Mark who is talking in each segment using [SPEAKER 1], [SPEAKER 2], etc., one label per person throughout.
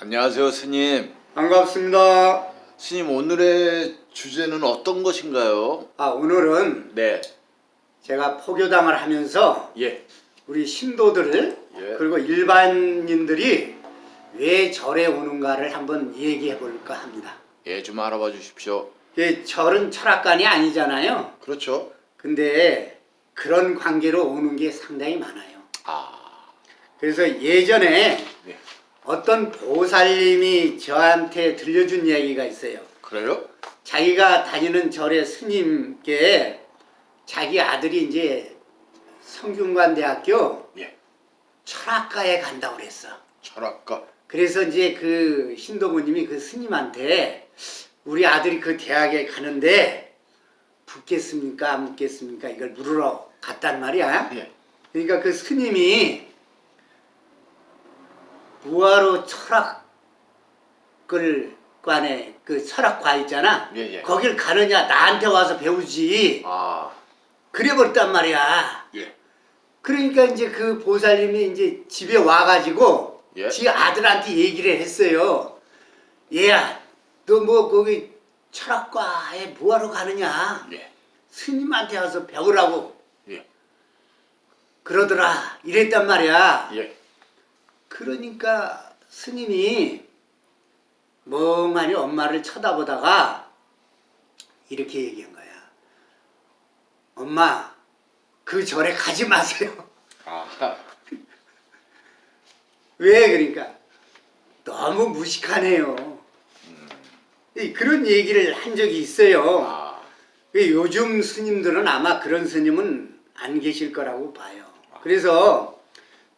[SPEAKER 1] 안녕하세요 스님
[SPEAKER 2] 반갑습니다.
[SPEAKER 1] 스님 오늘의 주제는 어떤 것인가요?
[SPEAKER 2] 아 오늘은
[SPEAKER 1] 네
[SPEAKER 2] 제가 포교당을 하면서
[SPEAKER 1] 예.
[SPEAKER 2] 우리 신도들
[SPEAKER 1] 예.
[SPEAKER 2] 그리고 일반인들이 왜 절에 오는가를 한번 얘기해 볼까 합니다.
[SPEAKER 1] 예, 좀 알아봐 주십시오
[SPEAKER 2] 이 절은 철학관이 아니잖아요.
[SPEAKER 1] 그렇죠
[SPEAKER 2] 근데 그런 관계로 오는 게 상당히 많아요.
[SPEAKER 1] 아
[SPEAKER 2] 그래서 예전에
[SPEAKER 1] 네.
[SPEAKER 2] 어떤 보살님이 저한테 들려준 이야기가 있어요.
[SPEAKER 1] 그래요?
[SPEAKER 2] 자기가 다니는 절의 스님께 자기 아들이 이제 성균관대학교
[SPEAKER 1] 예
[SPEAKER 2] 철학과에 간다고 그랬어.
[SPEAKER 1] 철학과
[SPEAKER 2] 그래서 이제 그 신도부님이 그 스님한테 우리 아들이 그 대학에 가는데 붙겠습니까 안 붙겠습니까 이걸 물으러 갔단 말이야.
[SPEAKER 1] 예.
[SPEAKER 2] 그러니까 그 스님이 무화로 철학을 관에 그 철학과 있잖아.
[SPEAKER 1] 예, 예.
[SPEAKER 2] 거길 가느냐 나한테 와서 배우지.
[SPEAKER 1] 아
[SPEAKER 2] 그래 버렸단 말이야.
[SPEAKER 1] 예.
[SPEAKER 2] 그러니까 이제 그 보살님이 이제 집에 와가지고
[SPEAKER 1] 예.
[SPEAKER 2] 지 아들한테 얘기를 했어요. 얘야, 너 뭐 거기 철학과에 뭐하러 가느냐?
[SPEAKER 1] 예.
[SPEAKER 2] 스님한테 와서 배우라고
[SPEAKER 1] 예.
[SPEAKER 2] 그러더라. 이랬단 말이야.
[SPEAKER 1] 예.
[SPEAKER 2] 그러니까 스님이 멍하니 엄마를 쳐다보다가 이렇게 얘기한 거야. 엄마, 그 절에 가지 마세요.
[SPEAKER 1] 아
[SPEAKER 2] 왜 그러니까 너무 무식하네요. 이 그런 얘기를 한 적이 있어요.
[SPEAKER 1] 아,
[SPEAKER 2] 그 요즘 스님들은 아마 그런 스님은 안 계실 거라고 봐요. 그래서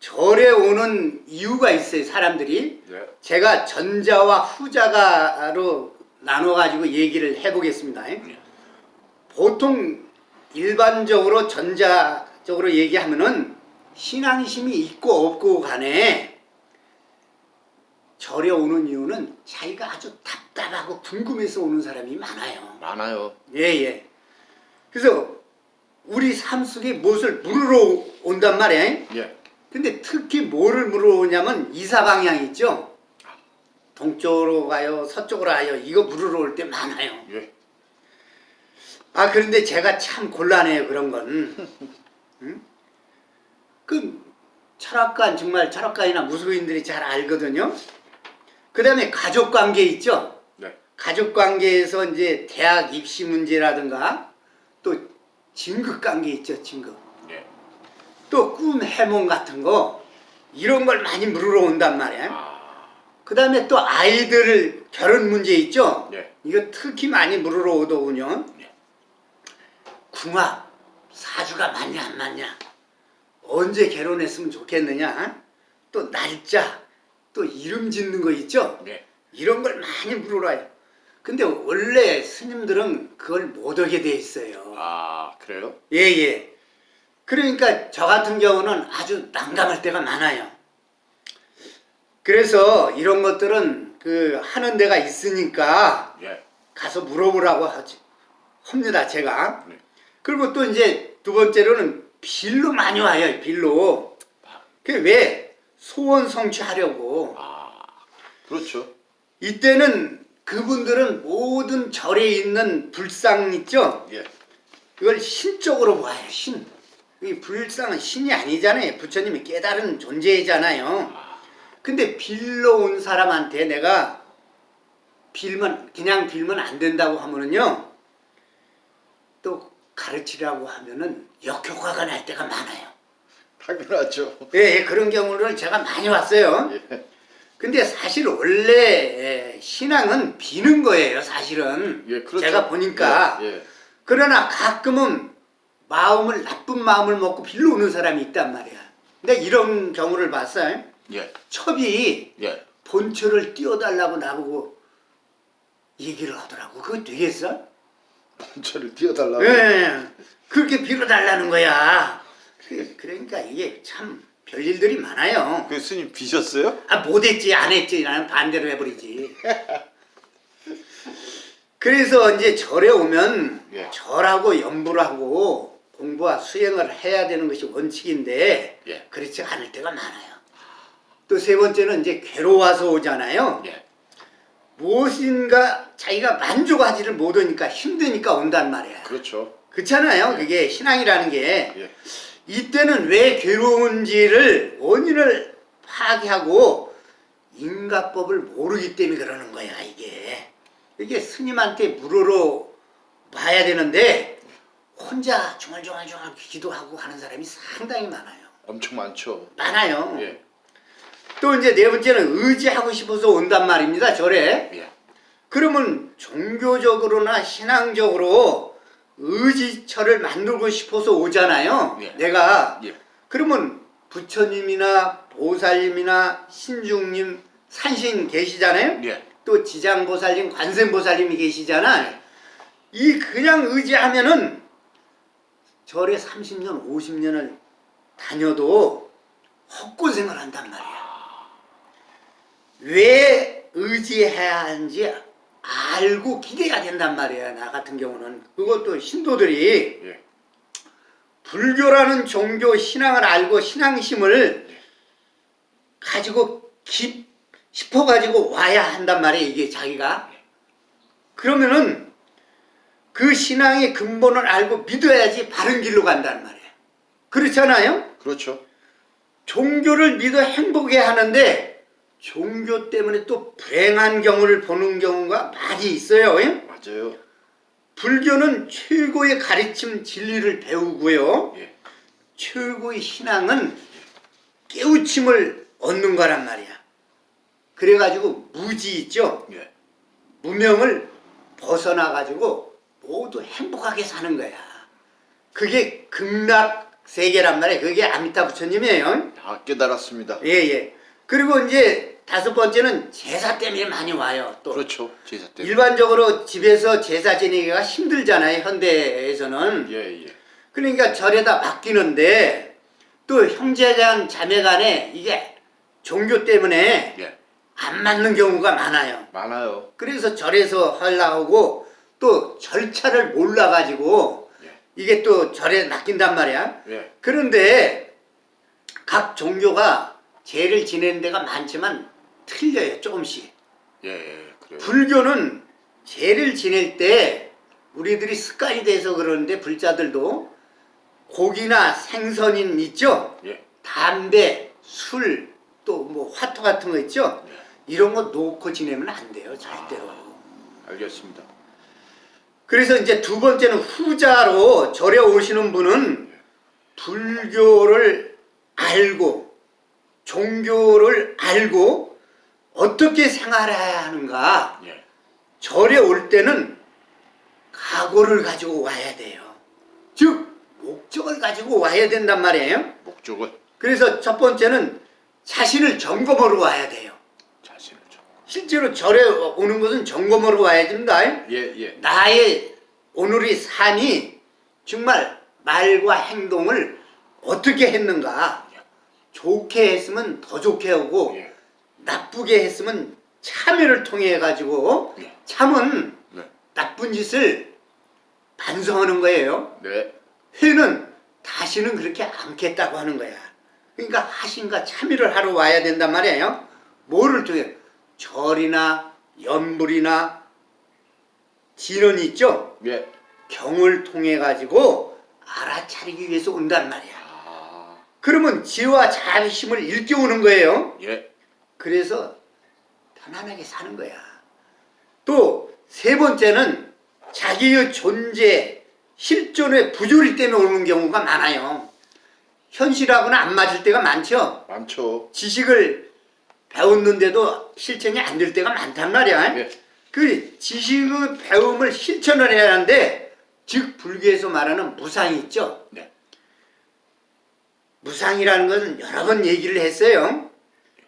[SPEAKER 2] 절에 오는 이유가 있어요, 사람들이.
[SPEAKER 1] 예.
[SPEAKER 2] 제가 전자와 후자가로 나눠가지고 얘기를 해보겠습니다. 보통 일반적으로 전자적으로 얘기하면은 신앙심이 있고 없고 간에 절에 오는 이유는 자기가 아주 답답하고 궁금해서 오는 사람이 많아요.
[SPEAKER 1] 많아요
[SPEAKER 2] 예, 예. 그래서 우리 삶 속에 무엇을 물으러 온단 말이야.
[SPEAKER 1] 예.
[SPEAKER 2] 근데 특히 뭐를 물으러 오냐면 이사 방향 있죠? 동쪽으로 가요, 서쪽으로 가요. 이거 물으러 올 때 많아요.
[SPEAKER 1] 예.
[SPEAKER 2] 아, 그런데 제가 참 곤란해요, 그런 건. 응? 그 철학관, 정말 철학관이나 무속인들이 잘 알거든요. 그 다음에 가족관계 있죠?
[SPEAKER 1] 네.
[SPEAKER 2] 가족관계에서 이제 대학 입시 문제라든가 또 진급관계 있죠, 진급.
[SPEAKER 1] 예.
[SPEAKER 2] 또꿈 해몽 같은 거 이런 걸 많이 물으러 온단 말이야.
[SPEAKER 1] 아,
[SPEAKER 2] 그 다음에 또 아이들 결혼 문제 있죠?
[SPEAKER 1] 예.
[SPEAKER 2] 이거 특히 많이 물으러 오더군요.
[SPEAKER 1] 예.
[SPEAKER 2] 궁합, 사주가 맞냐 안 맞냐, 언제 결혼했으면 좋겠느냐, 또 날짜, 또 이름 짓는 거 있죠?
[SPEAKER 1] 예.
[SPEAKER 2] 이런 걸 많이 물으러 와요. 근데 원래 스님들은 그걸 못 하게 돼 있어요.
[SPEAKER 1] 아 그래요?
[SPEAKER 2] 예, 예. 그러니까 저 같은 경우는 아주 난감할 때가 많아요. 그래서 이런 것들은 그 하는 데가 있으니까
[SPEAKER 1] 예.
[SPEAKER 2] 가서 물어보라고 하지. 합니다, 제가.
[SPEAKER 1] 네.
[SPEAKER 2] 그리고 또 이제 두 번째로는 빌로 많이 와요, 빌로. 그 왜? 소원 성취하려고.
[SPEAKER 1] 아 그렇죠
[SPEAKER 2] 이때는 그분들은 모든 절에 있는 불상 있죠?
[SPEAKER 1] 예.
[SPEAKER 2] 그걸 신적으로 봐요, 신. 이 불상은 신이 아니잖아요. 부처님이 깨달은 존재잖아요. 근데 빌러 온 사람한테 내가 빌면, 그냥 빌면 안 된다고 하면은요, 또 가르치라고 하면은 역효과가 날 때가 많아요.
[SPEAKER 1] 당연하죠
[SPEAKER 2] 예, 예, 그런 경우를 제가 많이 왔어요.
[SPEAKER 1] 예.
[SPEAKER 2] 근데 사실 원래 예, 신앙은 비는 거예요, 사실은.
[SPEAKER 1] 예, 그렇죠.
[SPEAKER 2] 제가 보니까.
[SPEAKER 1] 예. 예.
[SPEAKER 2] 그러나 가끔은 마음을 나쁜 마음을 먹고 빌러 오는 사람이 있단 말이야. 근데 이런 경우를 봤어요.
[SPEAKER 1] 예.
[SPEAKER 2] 첩이
[SPEAKER 1] 예.
[SPEAKER 2] 본처를 띄워달라고 나보고 얘기를 하더라고. 그거 되겠어?
[SPEAKER 1] 저를 띄워달라고
[SPEAKER 2] 예, 그렇게 빌어달라는 거야. 그- 그러니까 이게 참 별일들이 많아요.
[SPEAKER 1] 그 스님 비셨어요?
[SPEAKER 2] 아 못했지 안 했지 나는 반대로 해버리지. 그래서 이제 절에 오면
[SPEAKER 1] 예.
[SPEAKER 2] 절하고 연부를 하고 공부와 수행을 해야 되는 것이 원칙인데
[SPEAKER 1] 예.
[SPEAKER 2] 그렇지 않을 때가 많아요. 또 세 번째는 이제 괴로워서 오잖아요.
[SPEAKER 1] 예.
[SPEAKER 2] 무엇인가 자기가 만족하지를 못하니까 힘드니까 온단 말이야.
[SPEAKER 1] 그렇죠.
[SPEAKER 2] 그렇잖아요. 그게 신앙이라는 게
[SPEAKER 1] 예.
[SPEAKER 2] 이때는 왜 괴로운지를 원인을 파악하고 인가법을 모르기 때문에 그러는 거야 이게 이게 스님한테 물으러 봐야 되는데 혼자 중얼중얼중얼 기도하고 하는 사람이 상당히 많아요
[SPEAKER 1] 엄청 많죠.
[SPEAKER 2] 많아요
[SPEAKER 1] 예.
[SPEAKER 2] 또 이제 네 번째는 의지하고 싶어서 온단 말입니다 절에
[SPEAKER 1] 예.
[SPEAKER 2] 그러면 종교적으로나 신앙적으로 의지처를 만들고 싶어서 오잖아요
[SPEAKER 1] 예.
[SPEAKER 2] 내가
[SPEAKER 1] 예.
[SPEAKER 2] 그러면 부처님이나 보살님이나 신중님 산신 계시잖아요.
[SPEAKER 1] 예.
[SPEAKER 2] 또 지장보살님, 관세음보살님이 계시잖아. 이 그냥 의지하면은 절에 30년, 50년을 다녀도 헛고생을 한단 말이야. 왜 의지해야 하는지 알고 기대야 된단 말이야. 나 같은 경우는 그것도 신도들이
[SPEAKER 1] 예.
[SPEAKER 2] 불교라는 종교 신앙을 알고 신앙심을 가지고 깊 싶어 가지고 와야 한단 말이에요 이게 자기가 그러면은 그 신앙의 근본을 알고 믿어야지 바른 길로 간단 말이에요 그렇잖아요
[SPEAKER 1] 그렇죠.
[SPEAKER 2] 종교를 믿어 행복해 하는데 종교 때문에 또 불행한 경우를 보는 경우가 많이 있어요 예?
[SPEAKER 1] 맞아요.
[SPEAKER 2] 불교는 최고의 가르침 진리를 배우고요
[SPEAKER 1] 예.
[SPEAKER 2] 최고의 신앙은 깨우침을 얻는 거란 말이야. 그래가지고 무지 있죠?
[SPEAKER 1] 예.
[SPEAKER 2] 무명을 벗어나가지고 모두 행복하게 사는 거야. 그게 극락 세계란 말이야. 그게 아미타 부처님이에요.
[SPEAKER 1] 다 깨달았습니다.
[SPEAKER 2] 예, 예. 그리고 이제 다섯 번째는 제사 때문에 많이 와요. 또.
[SPEAKER 1] 그렇죠. 제사 때.
[SPEAKER 2] 일반적으로 집에서 제사 지내기가 힘들잖아요. 현대에서는.
[SPEAKER 1] 예, 예.
[SPEAKER 2] 그러니까 절에다 맡기는데 또 형제간 자매 간에 이게 종교 때문에
[SPEAKER 1] 예.
[SPEAKER 2] 안 맞는 경우가 많아요.
[SPEAKER 1] 많아요.
[SPEAKER 2] 그래서 절에서 하려고 또 절차를 몰라가지고
[SPEAKER 1] 예.
[SPEAKER 2] 이게 또 절에 맡긴단 말이야.
[SPEAKER 1] 예.
[SPEAKER 2] 그런데 각 종교가 제를 지내는 데가 많지만 틀려요 조금씩.
[SPEAKER 1] 예, 예.
[SPEAKER 2] 불교는 제를 지낼 때 우리들이 습관이 돼서 그러는데 불자들도 고기나 생선인 있죠?
[SPEAKER 1] 예.
[SPEAKER 2] 담배, 술, 또 뭐 화토 같은 거 있죠? 이런 거 놓고 지내면 안 돼요 절대로.
[SPEAKER 1] 알겠습니다.
[SPEAKER 2] 그래서 이제 두 번째는 후자로 절에 오시는 분은 불교를 알고 종교를 알고 어떻게 생활해야 하는가
[SPEAKER 1] 예.
[SPEAKER 2] 절에 올 때는 각오를 가지고 와야 돼요. 즉 목적을 가지고 와야 된단 말이에요.
[SPEAKER 1] 목적은
[SPEAKER 2] 그래서 첫 번째는 자신을 점검하러 와야 돼요. 실제로 절에 오는 것은 점검하러 와야 됩니다.
[SPEAKER 1] 예, 예.
[SPEAKER 2] 나의 오늘의 삶이 정말 말과 행동을 어떻게 했는가. 좋게 했으면 더 좋게 하고
[SPEAKER 1] 예.
[SPEAKER 2] 나쁘게 했으면 참여를 통해 가지고
[SPEAKER 1] 예.
[SPEAKER 2] 참은
[SPEAKER 1] 네.
[SPEAKER 2] 나쁜 짓을 반성하는 거예요.
[SPEAKER 1] 네.
[SPEAKER 2] 회는 다시는 그렇게 않겠다고 하는 거야. 그러니까 하신가 참여를 하러 와야 된단 말이에요. 뭐를 통해? 절이나 연불이나 진언이 있죠?
[SPEAKER 1] 예.
[SPEAKER 2] 경을 통해 가지고 알아차리기 위해서 온단 말이야.
[SPEAKER 1] 아.
[SPEAKER 2] 그러면 지와 자비심을 일깨우는 거예요.
[SPEAKER 1] 예.
[SPEAKER 2] 그래서 편안하게 사는 거야. 또 세 번째는 자기의 존재, 실존의 부조리 때문에 오는 경우가 많아요. 현실하고는 안 맞을 때가 많죠.
[SPEAKER 1] 많죠.
[SPEAKER 2] 지식을 배웠는데도 실천이 안 될 때가 많단 말이야.
[SPEAKER 1] 예.
[SPEAKER 2] 그 지식의 배움을 실천을 해야 하는데 즉 불교에서 말하는 무상이 있죠.
[SPEAKER 1] 네.
[SPEAKER 2] 무상이라는 것은 여러 번 얘기를 했어요.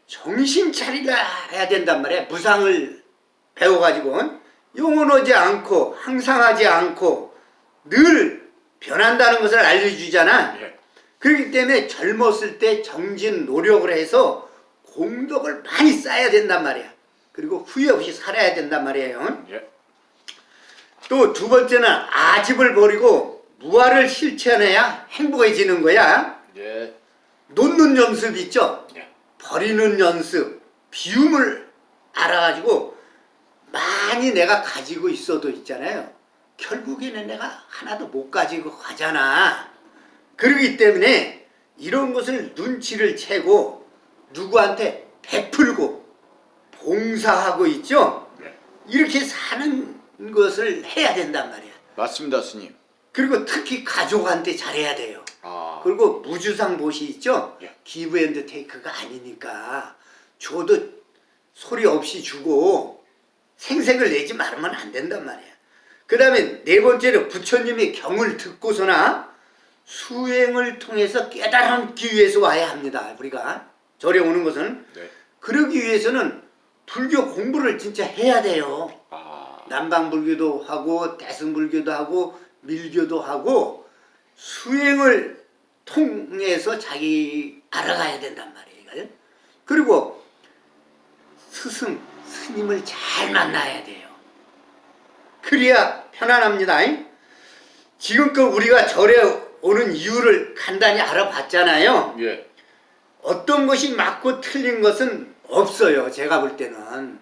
[SPEAKER 2] 정신 차리라 해야 된단 말이야. 무상을 배워가지고 영원하지 않고 항상 하지 않고 늘 변한다는 것을 알려주잖아.
[SPEAKER 1] 예.
[SPEAKER 2] 그렇기 때문에 젊었을 때 정진 노력을 해서 공덕을 많이 쌓아야 된단 말이야. 그리고 후회 없이 살아야 된단 말이에요.
[SPEAKER 1] 예.
[SPEAKER 2] 또두 번째는 아집을 버리고 무아를 실천해야 행복해지는 거야.
[SPEAKER 1] 예.
[SPEAKER 2] 놓는 연습 있죠?
[SPEAKER 1] 예.
[SPEAKER 2] 버리는 연습, 비움을 알아가지고 많이 내가 가지고 있어도 있잖아요. 결국에는 내가 하나도 못 가지고 가잖아. 그러기 때문에 이런 것을 눈치를 채고 누구한테 베풀고 봉사하고 있죠.
[SPEAKER 1] 네.
[SPEAKER 2] 이렇게 사는 것을 해야 된단 말이야.
[SPEAKER 1] 맞습니다, 스님.
[SPEAKER 2] 그리고 특히 가족한테 잘해야 돼요.
[SPEAKER 1] 아,
[SPEAKER 2] 그리고 무주상 보시 있죠?
[SPEAKER 1] 예.
[SPEAKER 2] give and take가 아니니까 줘도 소리 없이 주고 생색을 내지 말으면 안 된단 말이야. 그 다음에 네 번째로 부처님의 경을 듣고서나 수행을 통해서 깨달기 위해서 와야 합니다. 우리가 절에 오는 것은
[SPEAKER 1] 네.
[SPEAKER 2] 그러기 위해서는 불교 공부를 진짜 해야 돼요.
[SPEAKER 1] 아,
[SPEAKER 2] 남방불교도 하고 대승불교도 하고 밀교도 하고 수행을 통해서 자기 알아가야 된단 말이에요. 그리고 스승, 스님을 잘 만나야 돼요. 그래야 편안합니다. 지금껏 우리가 절에 오는 이유를 간단히 알아봤잖아요.
[SPEAKER 1] 예.
[SPEAKER 2] 어떤 것이 맞고 틀린 것은 없어요. 제가 볼 때는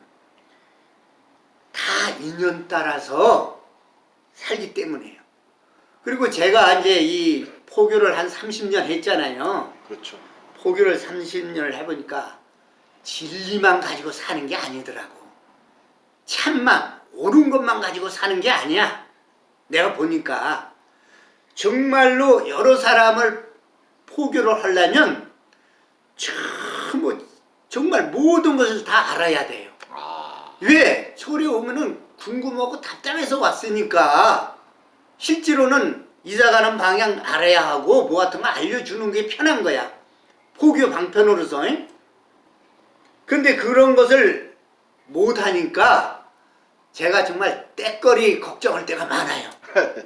[SPEAKER 2] 다 인연 따라서 살기 때문에요. 그리고 제가 이제 이 포교를 한 30년 했잖아요.
[SPEAKER 1] 그렇죠.
[SPEAKER 2] 포교를 30년을 해보니까 진리만 가지고 사는 게 아니더라고. 참만 옳은 것만 가지고 사는 게 아니야. 내가 보니까 정말로 여러 사람을 포교를 하려면 전부 정말 모든 것을 다 알아야 돼요.
[SPEAKER 1] 아,
[SPEAKER 2] 왜? 절에 오면은 궁금하고 답답해서 왔으니까 실제로는 이사 가는 방향 알아야 하고 뭐 같은 거 알려주는 게 편한 거야. 포교 방편으로서. 잉? 근데 그런 것을 못하니까 제가 정말 때거리 걱정할 때가 많아요.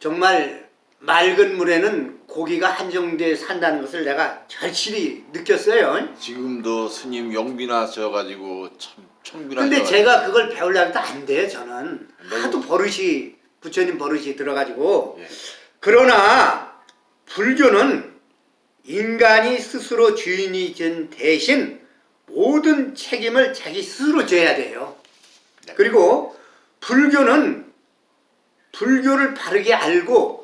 [SPEAKER 2] 정말 맑은 물에는 고기가 한정돼 산다는 것을 내가 절실히 느꼈어요.
[SPEAKER 1] 지금도 스님 영빈하셔가지고 참 청빈하셔.
[SPEAKER 2] 근데 제가 그걸 배우려고 해도 안 돼요, 저는.
[SPEAKER 1] 너무-
[SPEAKER 2] 하도 버릇이, 부처님 버릇이 들어가지고.
[SPEAKER 1] 예.
[SPEAKER 2] 그러나, 불교는 인간이 스스로 주인이 된 대신 모든 책임을 자기 스스로 져야 돼요.
[SPEAKER 1] 네.
[SPEAKER 2] 그리고 불교는 불교를 바르게 알고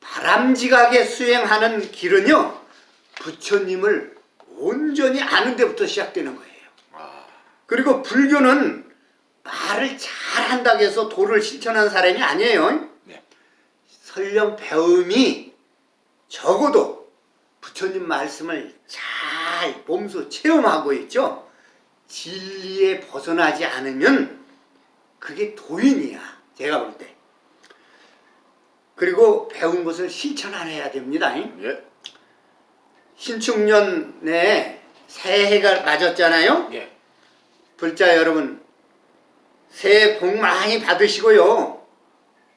[SPEAKER 2] 바람직하게 수행하는 길은요, 부처님을 온전히 아는 데부터 시작되는 거예요.
[SPEAKER 1] 아,
[SPEAKER 2] 그리고 불교는 말을 잘한다고 해서 도를 실천한 사람이 아니에요.
[SPEAKER 1] 네.
[SPEAKER 2] 설령 배움이 적어도 부처님 말씀을 잘 몸소 체험하고 있죠. 진리에 벗어나지 않으면 그게 도인이야. 제가 볼 때. 그리고 배운 것을 실천 안 해야 됩니다.
[SPEAKER 1] 예.
[SPEAKER 2] 신축년에 새해가 맞았잖아요.
[SPEAKER 1] 예.
[SPEAKER 2] 불자 여러분 새해 복 많이 받으시고요.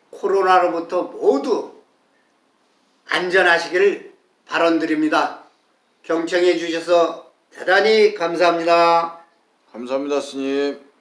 [SPEAKER 2] 코로나로부터 모두 안전하시기를 바람드립니다. 경청해 주셔서 대단히 감사합니다.
[SPEAKER 1] 감사합니다, 스님.